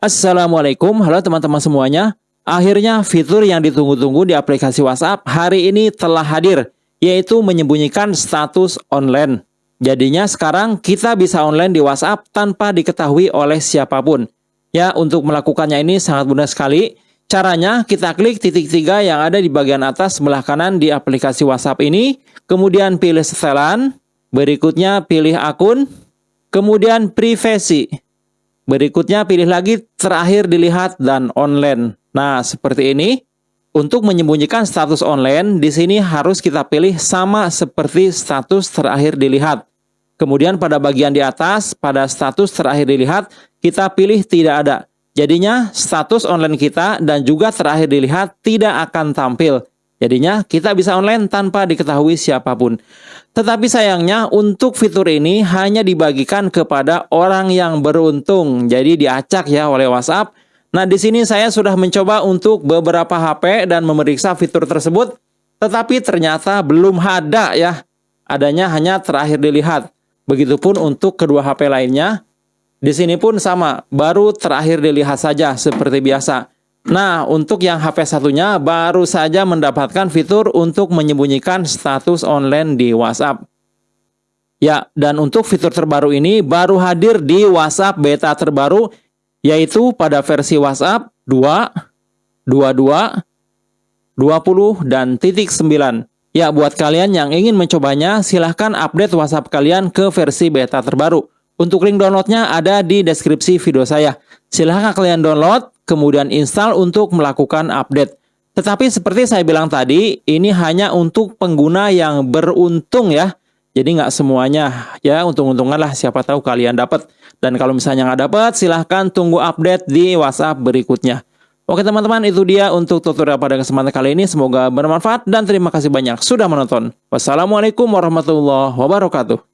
Assalamualaikum, halo teman-teman semuanya. Akhirnya fitur yang ditunggu-tunggu di aplikasi WhatsApp hari ini telah hadir, yaitu menyembunyikan status online. Jadinya sekarang kita bisa online di WhatsApp tanpa diketahui oleh siapa pun. Ya, untuk melakukannya ini sangat mudah sekali. Caranya kita klik titik tiga yang ada di bagian atas sebelah kanan di aplikasi WhatsApp ini, kemudian pilih setelan, berikutnya pilih akun, kemudian privasi. Berikutnya pilih lagi terakhir dilihat dan online. Nah, seperti ini. Untuk menyembunyikan status online, di sini harus kita pilih sama seperti status terakhir dilihat. Kemudian pada bagian di atas, pada status terakhir dilihat, kita pilih tidak ada. Jadinya status online kita dan juga terakhir dilihat tidak akan tampil. Jadinya kita bisa online tanpa diketahui siapa pun. Tetapi sayangnya untuk fitur ini hanya dibagikan kepada orang yang beruntung. Jadi diacak ya oleh WhatsApp. Nah, di sini saya sudah mencoba untuk beberapa HP dan memeriksa fitur tersebut, tetapi ternyata belum ada ya. Adanya hanya terakhir dilihat. Begitupun untuk kedua HP lainnya. Di sini pun sama, baru terakhir dilihat saja seperti biasa. Nah, untuk yang HP satunya baru saja mendapatkan fitur untuk menyembunyikan status online di WhatsApp. Ya, dan untuk fitur terbaru ini baru hadir di WhatsApp beta terbaru yaitu pada versi WhatsApp 2, 22, 20, dan titik 9. Ya, buat kalian yang ingin mencobanya, silahkan update WhatsApp kalian ke versi beta terbaru. Untuk link downloadnya ada di deskripsi video saya. Silahkan kalian download, kemudian install untuk melakukan update. Tetapi seperti saya bilang tadi, ini hanya untuk pengguna yang beruntung ya. Jadi nggak semuanya ya untung-untungan lah siapa tahu kalian dapat. Dan kalau misalnya nggak dapat, silahkan tunggu update di WhatsApp berikutnya. Oke teman-teman, itu dia untuk tutorial pada kesempatan kali ini. Semoga bermanfaat dan terima kasih banyak sudah menonton. Wassalamualaikum warahmatullahi wabarakatuh.